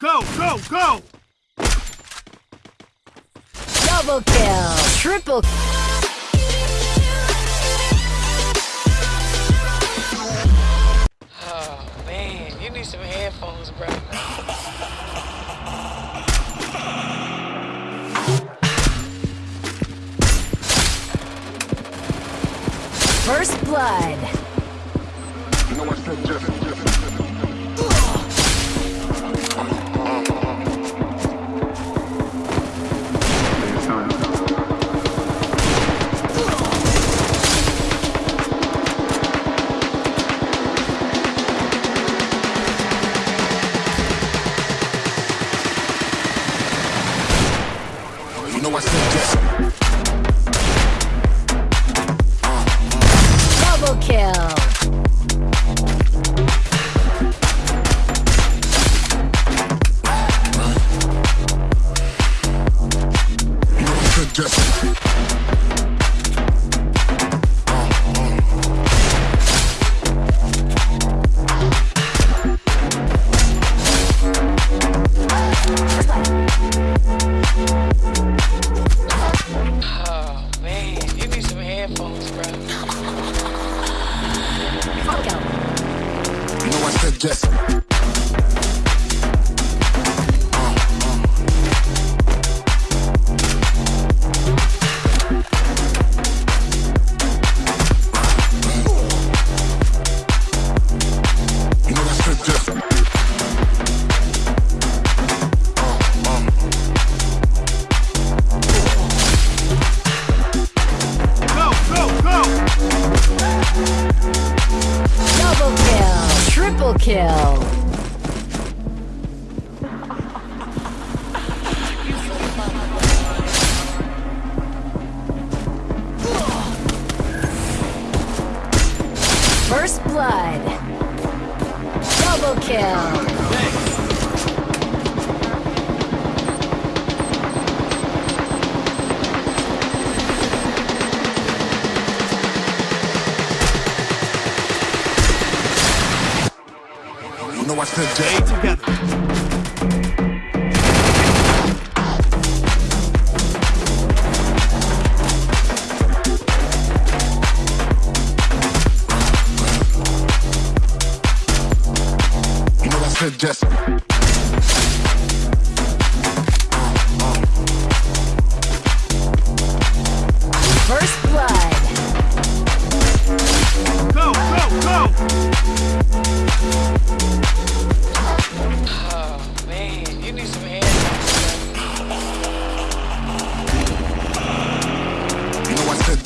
Go, go, go! Double kill. Triple. Oh man, you need some headphones, bro. First blood. You know Double kill. I said kill. First blood. Double kill. Know I Stay together. Just.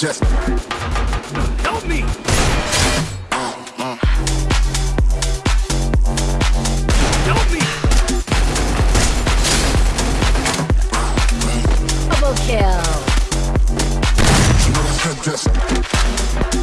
Just. Help me! Help me! Double kill. You know just.